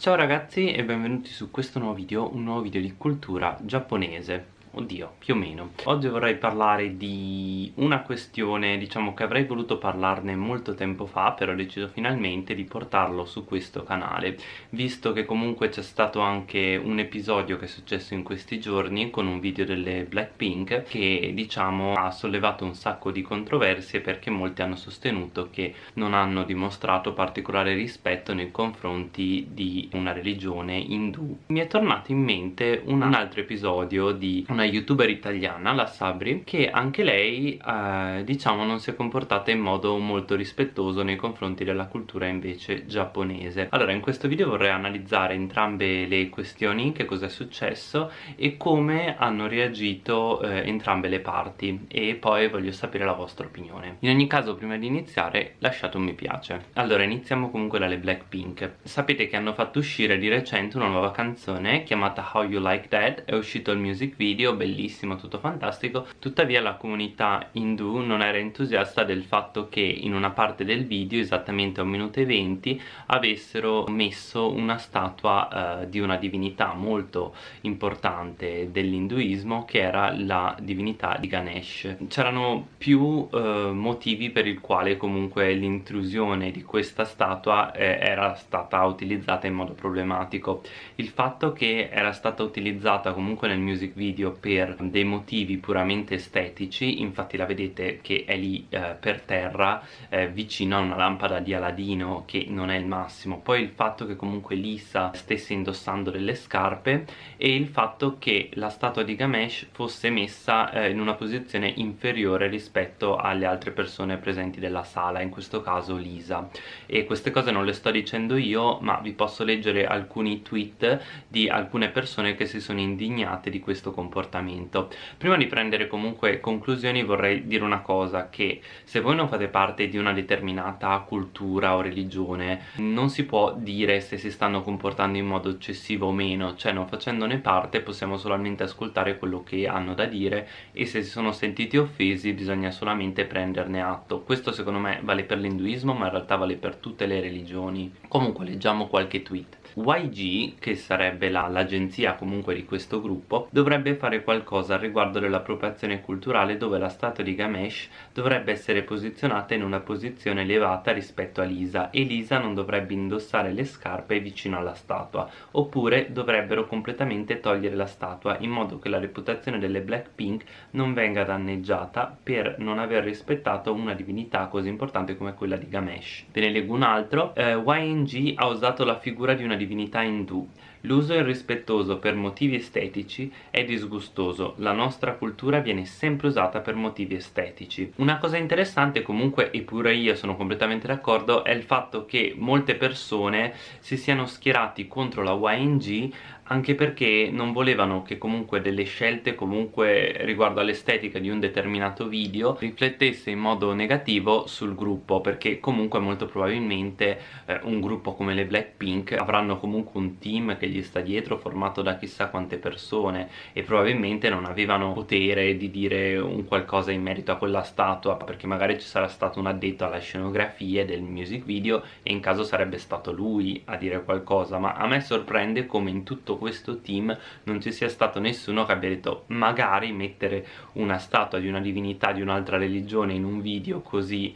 Ciao ragazzi e benvenuti su questo nuovo video, un nuovo video di cultura giapponese Oddio, più o meno. Oggi vorrei parlare di una questione, diciamo che avrei voluto parlarne molto tempo fa, però ho deciso finalmente di portarlo su questo canale, visto che comunque c'è stato anche un episodio che è successo in questi giorni con un video delle Blackpink che, diciamo, ha sollevato un sacco di controversie perché molti hanno sostenuto che non hanno dimostrato particolare rispetto nei confronti di una religione indù. Mi è tornato in mente un altro episodio di una youtuber italiana, la Sabri, che anche lei eh, diciamo non si è comportata in modo molto rispettoso nei confronti della cultura invece giapponese. Allora in questo video vorrei analizzare entrambe le questioni, che cosa è successo e come hanno reagito eh, entrambe le parti e poi voglio sapere la vostra opinione. In ogni caso prima di iniziare lasciate un mi piace. Allora iniziamo comunque dalle Blackpink. Sapete che hanno fatto uscire di recente una nuova canzone chiamata How You Like That, è uscito il music video bellissimo, tutto fantastico. Tuttavia la comunità indù non era entusiasta del fatto che in una parte del video, esattamente a un minuto e venti avessero messo una statua eh, di una divinità molto importante dell'induismo che era la divinità di Ganesh. C'erano più eh, motivi per il quale comunque l'intrusione di questa statua eh, era stata utilizzata in modo problematico. Il fatto che era stata utilizzata comunque nel music video per dei motivi puramente estetici infatti la vedete che è lì eh, per terra eh, vicino a una lampada di Aladino che non è il massimo. Poi il fatto che comunque Lisa stesse indossando delle scarpe e il fatto che la statua di Gamesh fosse messa eh, in una posizione inferiore rispetto alle altre persone presenti della sala in questo caso Lisa. E queste cose non le sto dicendo io ma vi posso leggere alcuni tweet di alcune persone che si sono indignate di questo comportamento comportamento. Prima di prendere comunque conclusioni vorrei dire una cosa che se voi non fate parte di una determinata cultura o religione non si può dire se si stanno comportando in modo eccessivo o meno. Cioè non facendone parte possiamo solamente ascoltare quello che hanno da dire e se si sono sentiti offesi bisogna solamente prenderne atto. Questo secondo me vale per l'induismo ma in realtà vale per tutte le religioni. Comunque leggiamo qualche tweet YG, che sarebbe l'agenzia comunque di questo gruppo, dovrebbe fare qualcosa riguardo dell'appropriazione culturale dove la statua di Gamesh dovrebbe essere posizionata in una posizione elevata rispetto a Lisa e Lisa non dovrebbe indossare le scarpe vicino alla statua, oppure dovrebbero completamente togliere la statua in modo che la reputazione delle Blackpink non venga danneggiata per non aver rispettato una divinità così importante come quella di Gamesh. Ve ne leggo un altro, eh, YNG ha usato la figura di una divinità indù. L'uso irrispettoso per motivi estetici è disgustoso, la nostra cultura viene sempre usata per motivi estetici. Una cosa interessante comunque, e pure io sono completamente d'accordo, è il fatto che molte persone si siano schierati contro la YNG anche perché non volevano che comunque delle scelte comunque riguardo all'estetica di un determinato video riflettesse in modo negativo sul gruppo perché comunque molto probabilmente eh, un gruppo come le Blackpink avranno comunque un team che gli sta dietro formato da chissà quante persone e probabilmente non avevano potere di dire un qualcosa in merito a quella statua perché magari ci sarà stato un addetto alla scenografia del music video e in caso sarebbe stato lui a dire qualcosa ma a me sorprende come in tutto questo team non ci sia stato nessuno che abbia detto magari mettere una statua di una divinità di un'altra religione in un video così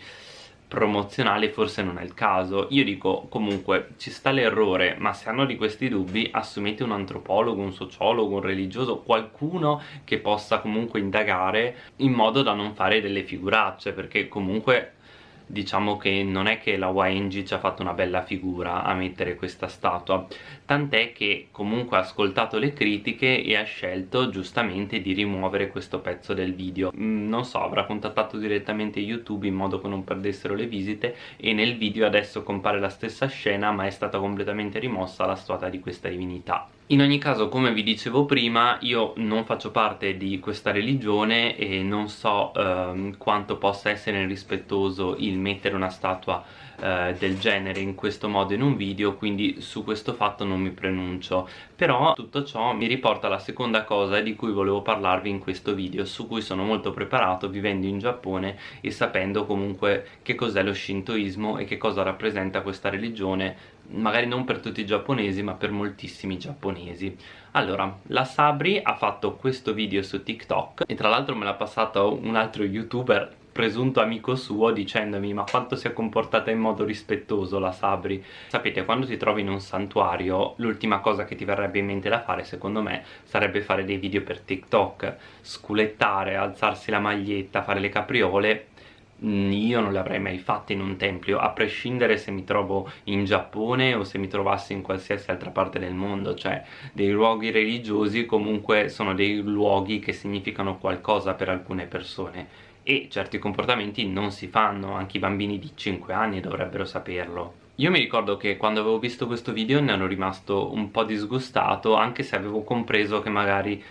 promozionale forse non è il caso. Io dico comunque ci sta l'errore ma se hanno di questi dubbi assumete un antropologo, un sociologo, un religioso qualcuno che possa comunque indagare in modo da non fare delle figuracce perché comunque diciamo che non è che la YNG ci ha fatto una bella figura a mettere questa statua. Tant'è che comunque ha ascoltato le critiche e ha scelto giustamente di rimuovere questo pezzo del video. Mm, non so, avrà contattato direttamente YouTube in modo che non perdessero le visite e nel video adesso compare la stessa scena ma è stata completamente rimossa la statua di questa divinità in ogni caso come vi dicevo prima io non faccio parte di questa religione e non so ehm, quanto possa essere rispettoso il mettere una statua eh, del genere in questo modo in un video quindi su questo fatto non mi pronuncio però tutto ciò mi riporta alla seconda cosa di cui volevo parlarvi in questo video su cui sono molto preparato vivendo in Giappone e sapendo comunque che cos'è lo shintoismo e che cosa rappresenta questa religione magari non per tutti i giapponesi ma per moltissimi giapponesi. Allora la Sabri ha fatto questo video su TikTok e tra l'altro me l'ha passato un altro youtuber presunto amico suo dicendomi ma quanto si è comportata in modo rispettoso la Sabri? Sapete quando ti trovi in un santuario l'ultima cosa che ti verrebbe in mente da fare secondo me sarebbe fare dei video per TikTok. Sculettare, alzarsi la maglietta, fare le capriole io non le avrei mai fatte in un tempio a prescindere se mi trovo in Giappone o se mi trovassi in qualsiasi altra parte del mondo cioè dei luoghi religiosi comunque sono dei luoghi che significano qualcosa per alcune persone e certi comportamenti non si fanno anche i bambini di 5 anni dovrebbero saperlo. Io mi ricordo che quando avevo visto questo video ne ero rimasto un po' disgustato anche se avevo compreso che magari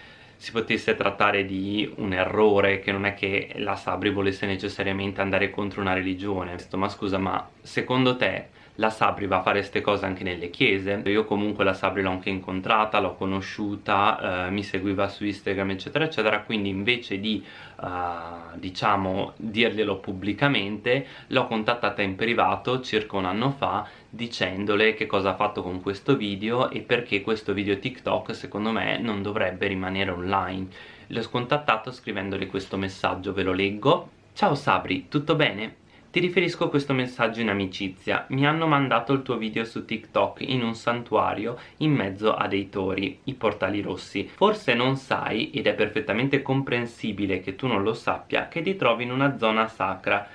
si potesse trattare di un errore che non è che la Sabri volesse necessariamente andare contro una religione. Ma scusa ma secondo te la Sabri va a fare queste cose anche nelle chiese? Io comunque la Sabri l'ho anche incontrata, l'ho conosciuta, eh, mi seguiva su Instagram eccetera eccetera. Quindi invece di eh, diciamo dirglielo pubblicamente l'ho contattata in privato circa un anno fa dicendole che cosa ha fatto con questo video e perché questo video TikTok secondo me non dovrebbe rimanere online l'ho scontattato scrivendole questo messaggio, ve lo leggo Ciao Sabri, tutto bene? Ti riferisco questo messaggio in amicizia. Mi hanno mandato il tuo video su TikTok in un santuario in mezzo a dei tori, i portali rossi. Forse non sai, ed è perfettamente comprensibile che tu non lo sappia, che ti trovi in una zona sacra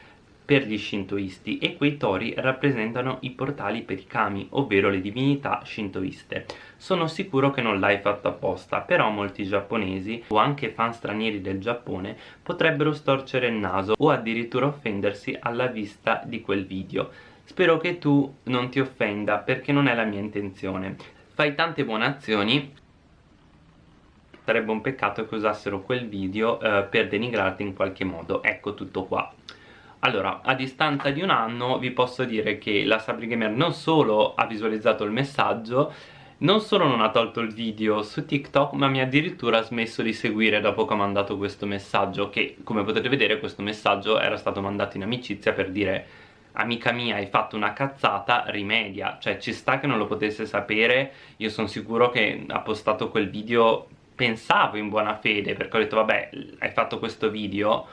per gli shintoisti e quei tori rappresentano i portali per i kami, ovvero le divinità shintoiste. Sono sicuro che non l'hai fatto apposta, però molti giapponesi o anche fan stranieri del Giappone potrebbero storcere il naso o addirittura offendersi alla vista di quel video. Spero che tu non ti offenda perché non è la mia intenzione. Fai tante buone azioni sarebbe un peccato che usassero quel video eh, per denigrarti in qualche modo ecco tutto qua allora, a distanza di un anno vi posso dire che la Sabri Gamer non solo ha visualizzato il messaggio non solo non ha tolto il video su TikTok ma mi ha addirittura smesso di seguire dopo che ho mandato questo messaggio che come potete vedere questo messaggio era stato mandato in amicizia per dire amica mia hai fatto una cazzata rimedia. Cioè ci sta che non lo potesse sapere. Io sono sicuro che ha postato quel video pensavo in buona fede perché ho detto vabbè hai fatto questo video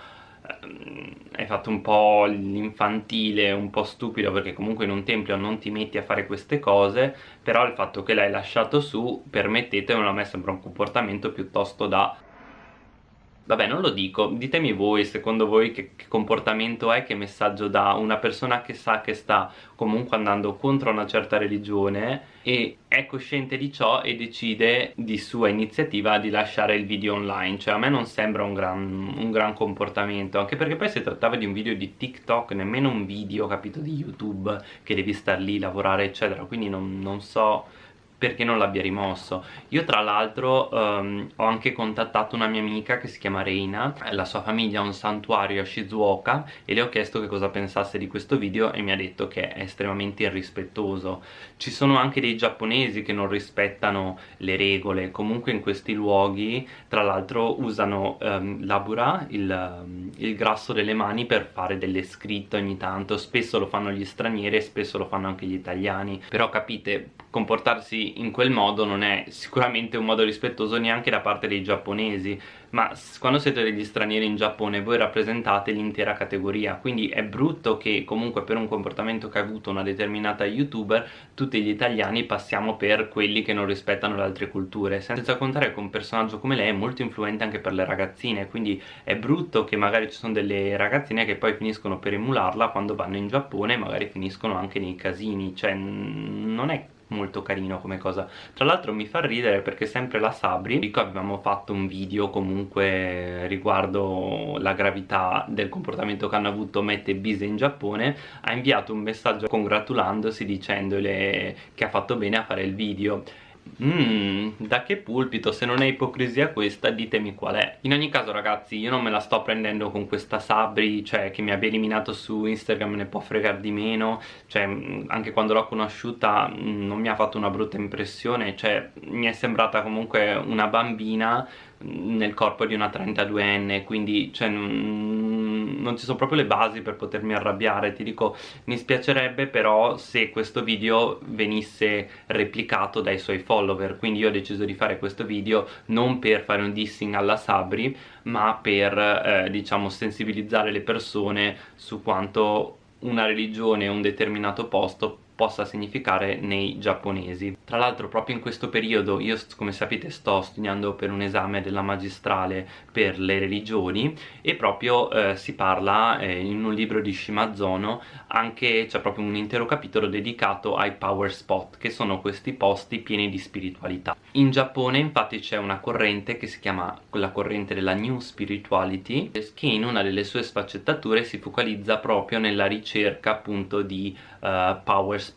hai fatto un po' l'infantile, un po' stupido perché comunque in un tempio non ti metti a fare queste cose però il fatto che l'hai lasciato su, permettetemelo, a me sembra un comportamento piuttosto da Vabbè, non lo dico, ditemi voi, secondo voi che, che, comportamento è, che messaggio dà una persona che sa che sta comunque andando contro una certa religione e è cosciente di ciò e decide di sua iniziativa di lasciare il video online, cioè a me non sembra un gran, un gran comportamento, anche perché poi si trattava di un video di TikTok, nemmeno un video, capito, di YouTube, che devi star lì, lavorare, eccetera, quindi non, non so perché non l'abbia rimosso. Io tra l'altro um, ho anche contattato una mia amica che si chiama Reina la sua famiglia ha un santuario a Shizuoka e le ho chiesto che cosa pensasse di questo video e mi ha detto che è estremamente irrispettoso. Ci sono anche dei giapponesi che non rispettano le regole. Comunque in questi luoghi tra l'altro usano um, l'abura il, um, il grasso delle mani per fare delle scritte ogni tanto. Spesso lo fanno gli stranieri e spesso lo fanno anche gli italiani. Però capite comportarsi in quel modo non è sicuramente un modo rispettoso neanche da parte dei giapponesi ma quando siete degli stranieri in Giappone voi rappresentate l'intera categoria quindi è brutto che comunque per un comportamento che ha avuto una determinata youtuber tutti gli italiani passiamo per quelli che non rispettano le altre culture senza contare che un personaggio come lei è molto influente anche per le ragazzine quindi è brutto che magari ci sono delle ragazzine che poi finiscono per emularla quando vanno in Giappone e magari finiscono anche nei casini cioè non è molto carino come cosa. Tra l'altro mi fa ridere perché sempre la Sabri dico avevamo fatto un video comunque riguardo la gravità del comportamento che hanno avuto Matt e Bise in Giappone ha inviato un messaggio congratulandosi dicendole che ha fatto bene a fare il video Mmm, da che pulpito, se non è ipocrisia questa ditemi qual è. In ogni caso ragazzi io non me la sto prendendo con questa Sabri Cioè che mi abbia eliminato su Instagram ne può fregare di meno. Cioè mm, anche quando l'ho conosciuta mm, non mi ha fatto una brutta impressione. Cioè mi è sembrata comunque una bambina nel corpo di una 32enne Quindi cioè, non ci sono proprio le basi per potermi arrabbiare. Ti dico mi spiacerebbe però se questo video venisse replicato dai suoi follower. Quindi io ho deciso di fare questo video non per fare un dissing alla Sabri ma per eh, diciamo sensibilizzare le persone su quanto una religione un determinato posto possa significare nei giapponesi. Tra l'altro proprio in questo periodo io come sapete sto studiando per un esame della magistrale per le religioni e proprio eh, si parla eh, in un libro di Shimazono anche c'è proprio un intero capitolo dedicato ai power spot che sono questi posti pieni di spiritualità. In Giappone infatti c'è una corrente che si chiama la corrente della New Spirituality che in una delle sue sfaccettature si focalizza proprio nella ricerca appunto di uh, power spot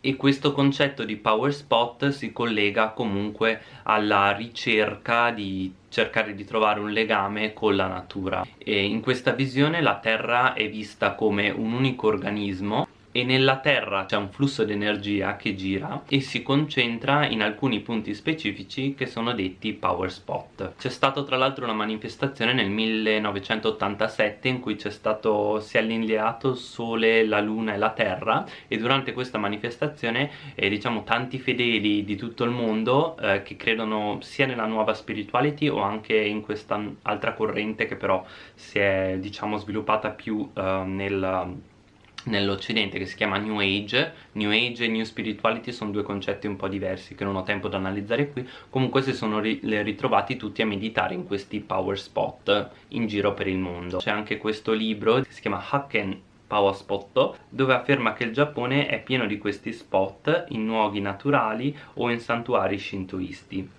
e questo concetto di power spot si collega comunque alla ricerca di cercare di trovare un legame con la natura. E in questa visione la Terra è vista come un unico organismo e nella Terra c'è un flusso di energia che gira e si concentra in alcuni punti specifici che sono detti power spot. C'è stata tra l'altro una manifestazione nel 1987 in cui c'è stato si è allineato il Sole, la Luna e la Terra e durante questa manifestazione eh, diciamo tanti fedeli di tutto il mondo eh, che credono sia nella nuova spirituality o anche in questa altra corrente che però si è diciamo sviluppata più eh, nel nell'occidente che si chiama New Age. New Age e New Spirituality sono due concetti un po' diversi che non ho tempo da analizzare qui. Comunque si sono ri ritrovati tutti a meditare in questi power spot in giro per il mondo. C'è anche questo libro che si chiama Haken Power Spot dove afferma che il Giappone è pieno di questi spot in luoghi naturali o in santuari shintoisti.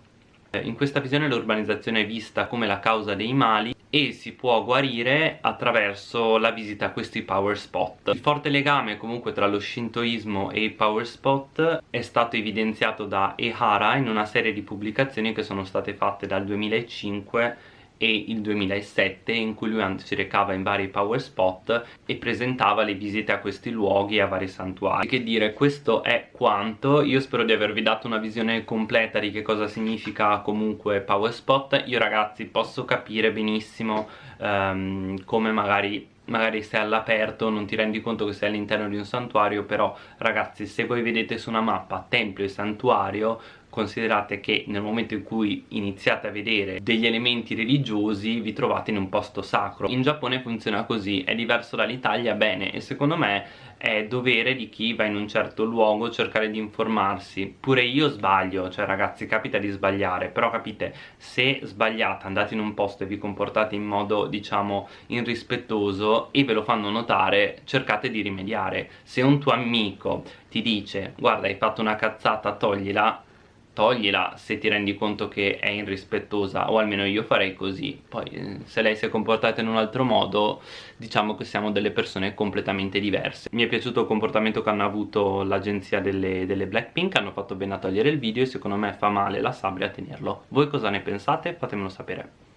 In questa visione l'urbanizzazione è vista come la causa dei mali e si può guarire attraverso la visita a questi power spot. Il forte legame comunque tra lo shintoismo e i power spot è stato evidenziato da Ehara in una serie di pubblicazioni che sono state fatte dal 2005 e il 2007 in cui lui si recava in vari power spot e presentava le visite a questi luoghi e a vari santuari. Che dire questo è quanto. Io spero di avervi dato una visione completa di che cosa significa comunque power spot. Io ragazzi posso capire benissimo um, come magari magari sei all'aperto non ti rendi conto che sei all'interno di un santuario però ragazzi se voi vedete su una mappa tempio e santuario considerate che nel momento in cui iniziate a vedere degli elementi religiosi vi trovate in un posto sacro. In Giappone funziona così, è diverso dall'Italia, bene e secondo me è dovere di chi va in un certo luogo cercare di informarsi. Pure io sbaglio, cioè ragazzi capita di sbagliare però capite se sbagliate andate in un posto e vi comportate in modo diciamo irrispettoso e ve lo fanno notare cercate di rimediare. Se un tuo amico ti dice guarda hai fatto una cazzata toglila toglila se ti rendi conto che è irrispettosa o almeno io farei così. Poi eh, se lei si è comportata in un altro modo diciamo che siamo delle persone completamente diverse. Mi è piaciuto il comportamento che hanno avuto l'agenzia delle, delle Blackpink hanno fatto bene a togliere il video e secondo me fa male la sabbia a tenerlo. Voi cosa ne pensate? fatemelo sapere